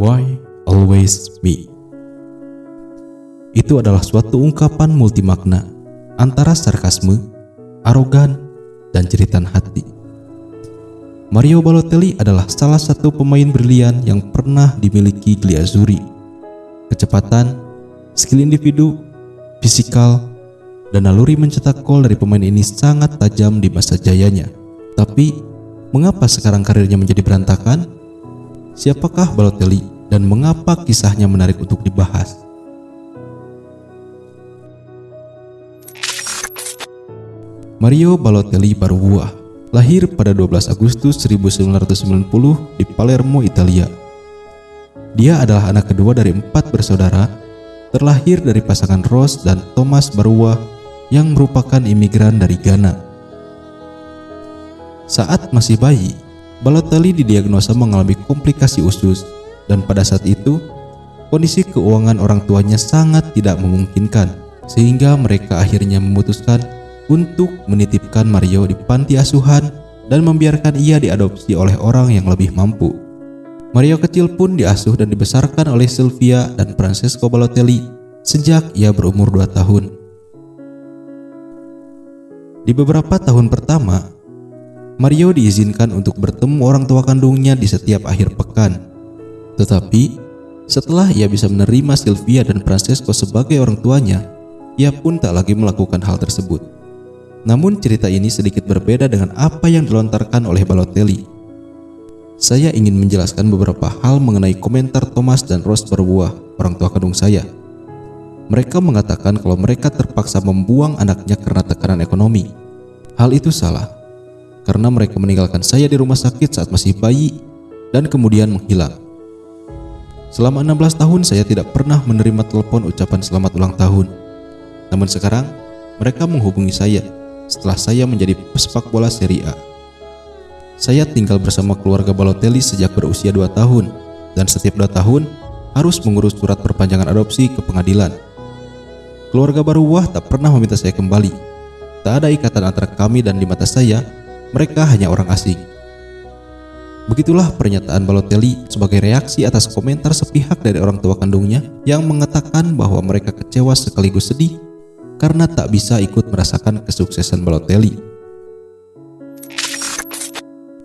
Why always me? Itu adalah suatu ungkapan multimakna antara sarkasme, arogan, dan jeritan hati. Mario Balotelli adalah salah satu pemain brilian yang pernah dimiliki Gliazzurri. Kecepatan, skill individu, fisikal, dan naluri mencetak gol dari pemain ini sangat tajam di masa jayanya. Tapi, mengapa sekarang karirnya menjadi berantakan? Siapakah Balotelli dan mengapa kisahnya menarik untuk dibahas? Mario Balotelli Barbuah lahir pada 12 Agustus 1990 di Palermo, Italia. Dia adalah anak kedua dari empat bersaudara, terlahir dari pasangan Rose dan Thomas Barua yang merupakan imigran dari Ghana. Saat masih bayi, Balotelli didiagnosa mengalami komplikasi usus dan pada saat itu kondisi keuangan orang tuanya sangat tidak memungkinkan sehingga mereka akhirnya memutuskan untuk menitipkan Mario di panti asuhan dan membiarkan ia diadopsi oleh orang yang lebih mampu. Mario kecil pun diasuh dan dibesarkan oleh Sylvia dan Francesco Balotelli sejak ia berumur 2 tahun. Di beberapa tahun pertama, Mario diizinkan untuk bertemu orang tua kandungnya di setiap akhir pekan. Tetapi, setelah ia bisa menerima Sylvia dan Francesco sebagai orang tuanya, ia pun tak lagi melakukan hal tersebut. Namun cerita ini sedikit berbeda dengan apa yang dilontarkan oleh Balotelli. Saya ingin menjelaskan beberapa hal mengenai komentar Thomas dan Rose berbuah, orang tua kandung saya. Mereka mengatakan kalau mereka terpaksa membuang anaknya karena tekanan ekonomi. Hal itu salah, karena mereka meninggalkan saya di rumah sakit saat masih bayi dan kemudian menghilang. Selama 16 tahun saya tidak pernah menerima telepon ucapan selamat ulang tahun. Namun sekarang, mereka menghubungi saya setelah saya menjadi pesepak bola Serie A. Saya tinggal bersama keluarga Balotelli sejak berusia 2 tahun dan setiap 2 tahun harus mengurus surat perpanjangan adopsi ke pengadilan. Keluarga baru Wah tak pernah meminta saya kembali. Tak ada ikatan antara kami dan di mata saya, mereka hanya orang asing. Begitulah pernyataan Balotelli sebagai reaksi atas komentar sepihak dari orang tua kandungnya yang mengatakan bahwa mereka kecewa sekaligus sedih karena tak bisa ikut merasakan kesuksesan Balotelli.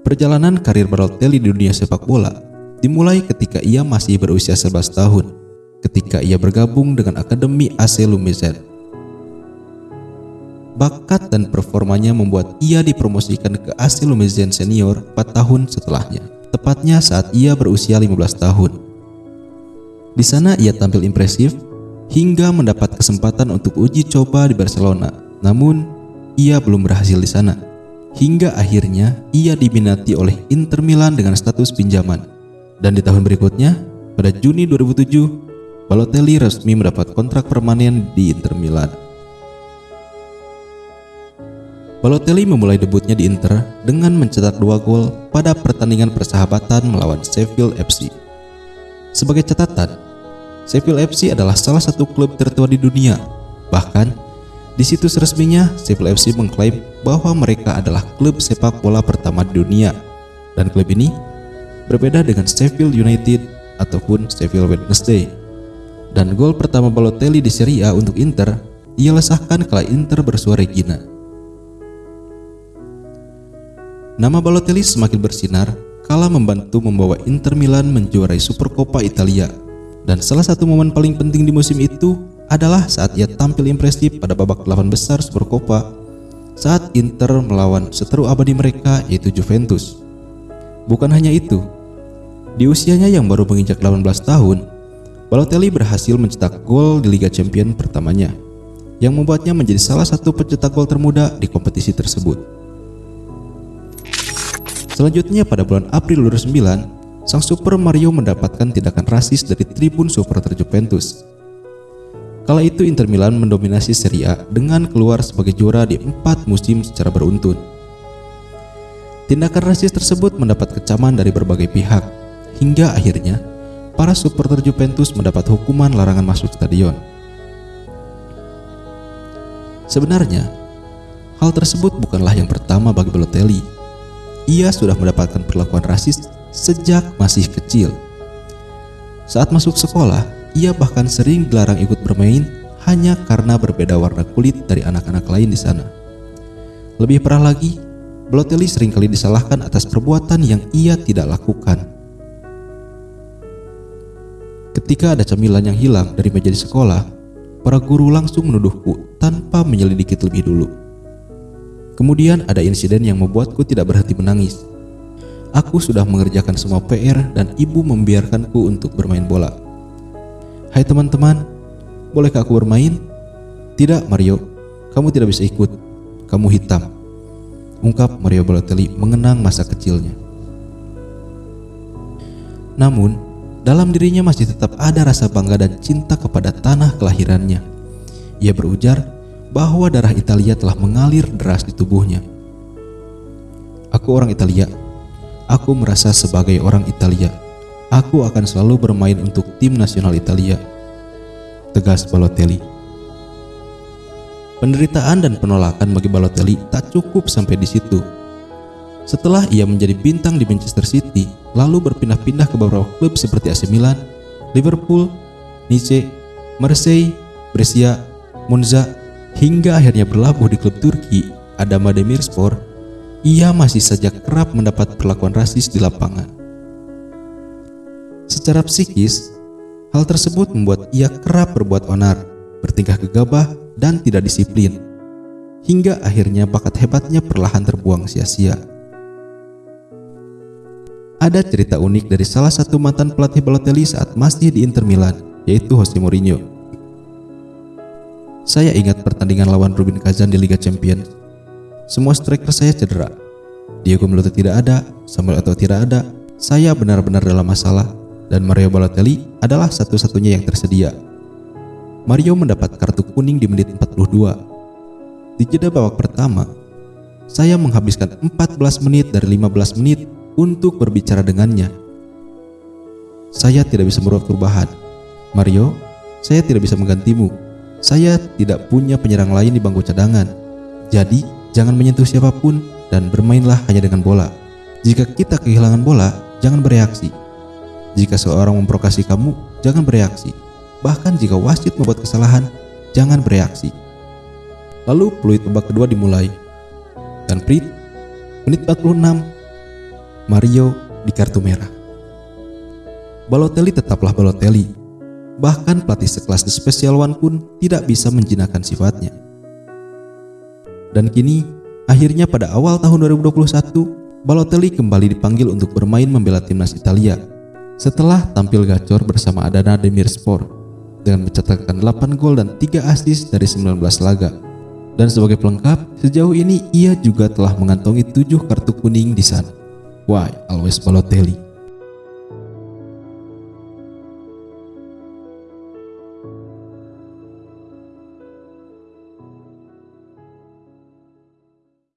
Perjalanan karir Balotelli di dunia sepak bola dimulai ketika ia masih berusia 11 tahun, ketika ia bergabung dengan Akademi AC Lumezen. Bakat dan performanya membuat ia dipromosikan ke AC Lumezen Senior 4 tahun setelahnya, tepatnya saat ia berusia 15 tahun. Di sana ia tampil impresif hingga mendapat kesempatan untuk uji coba di Barcelona. Namun, ia belum berhasil di sana. Hingga akhirnya ia diminati oleh Inter Milan dengan status pinjaman. Dan di tahun berikutnya, pada Juni 2007, Balotelli resmi mendapat kontrak permanen di Inter Milan. Balotelli memulai debutnya di Inter dengan mencetak dua gol pada pertandingan persahabatan melawan Sheffield FC. Sebagai catatan, Sheffield FC adalah salah satu klub tertua di dunia. Bahkan, di situs resminya, Sheffield FC mengklaim bahwa mereka adalah klub sepak bola pertama di dunia. Dan klub ini berbeda dengan Sheffield United ataupun Sheffield Wednesday. Dan gol pertama Balotelli di Serie A untuk Inter, ia lesahkan kala Inter bersuara Regina. Nama Balotelli semakin bersinar kala membantu membawa Inter Milan menjuarai Supercoppa Italia dan salah satu momen paling penting di musim itu adalah saat ia tampil impresif pada babak delapan besar Supercoppa saat Inter melawan seteru abadi mereka yaitu Juventus. Bukan hanya itu, di usianya yang baru menginjak 18 tahun, Balotelli berhasil mencetak gol di Liga Champion pertamanya, yang membuatnya menjadi salah satu pencetak gol termuda di kompetisi tersebut. Selanjutnya pada bulan April 2009, sang Super Mario mendapatkan tindakan rasis dari tribun supporter Juventus. Kala itu Inter Milan mendominasi Serie A dengan keluar sebagai juara di empat musim secara beruntun. Tindakan rasis tersebut mendapat kecaman dari berbagai pihak, hingga akhirnya para supporter Juventus mendapat hukuman larangan masuk stadion. Sebenarnya, hal tersebut bukanlah yang pertama bagi Balotelli. Ia sudah mendapatkan perlakuan rasis sejak masih kecil. Saat masuk sekolah, ia bahkan sering dilarang ikut bermain hanya karena berbeda warna kulit dari anak-anak lain di sana. Lebih parah lagi, Balotelli sering kali disalahkan atas perbuatan yang ia tidak lakukan. Ketika ada camilan yang hilang dari meja di sekolah, para guru langsung menuduhku tanpa menyelidiki lebih dulu. Kemudian ada insiden yang membuatku tidak berhenti menangis. Aku sudah mengerjakan semua PR dan ibu membiarkanku untuk bermain bola. Hai teman-teman, Bolehkah aku bermain? Tidak, Mario. Kamu tidak bisa ikut. Kamu hitam. Ungkap Mario Balotelli mengenang masa kecilnya. Namun, dalam dirinya masih tetap ada rasa bangga dan cinta kepada tanah kelahirannya. Ia berujar bahwa darah Italia telah mengalir deras di tubuhnya. Aku orang Italia. Aku merasa sebagai orang Italia. Aku akan selalu bermain untuk tim nasional Italia tegas Balotelli. Penderitaan dan penolakan bagi Balotelli tak cukup sampai di situ. Setelah ia menjadi bintang di Manchester City, lalu berpindah-pindah ke beberapa klub seperti AC Milan, Liverpool, Nice, Marseille, Brescia, Monza, hingga akhirnya berlabuh di klub Turki, Adana Demirspor, ia masih saja kerap mendapat perlakuan rasis di lapangan. Secara psikis, Hal tersebut membuat ia kerap berbuat onar, bertingkah gegabah, dan tidak disiplin. Hingga akhirnya bakat hebatnya perlahan terbuang sia-sia. Ada cerita unik dari salah satu mantan pelatih Balotelli saat masih di Inter Milan, yaitu Jose Mourinho. Saya ingat pertandingan lawan Rubin Kazan di Liga Champions. Semua striker saya cedera. Diego Milito tidak ada, Samuel Eto'o tidak ada. Saya benar-benar dalam masalah dan Mario Balotelli adalah satu-satunya yang tersedia. Mario mendapat kartu kuning di menit 42. Di jeda babak pertama, saya menghabiskan 14 menit dari 15 menit untuk berbicara dengannya. Saya tidak bisa merubah perubahan. Mario, saya tidak bisa menggantimu. Saya tidak punya penyerang lain di bangku cadangan. Jadi, jangan menyentuh siapa pun dan bermainlah hanya dengan bola. Jika kita kehilangan bola, jangan bereaksi. Jika seorang memprovokasi kamu, jangan bereaksi. Bahkan jika wasit membuat kesalahan, jangan bereaksi. Lalu peluit babak kedua dimulai. Dan Prit, menit 46, Mario di kartu merah. Balotelli tetaplah Balotelli. Bahkan pelatih sekelas The Special One pun tidak bisa menjinakkan sifatnya. Dan kini, akhirnya pada awal tahun 2021, Balotelli kembali dipanggil untuk bermain membela timnas Italia setelah tampil gacor bersama Adana Demirspor dengan mencatatkan 8 gol dan 3 assist dari 19 laga. Dan sebagai pelengkap, sejauh ini ia juga telah mengantongi 7 kartu kuning di sana. Why always Balotelli?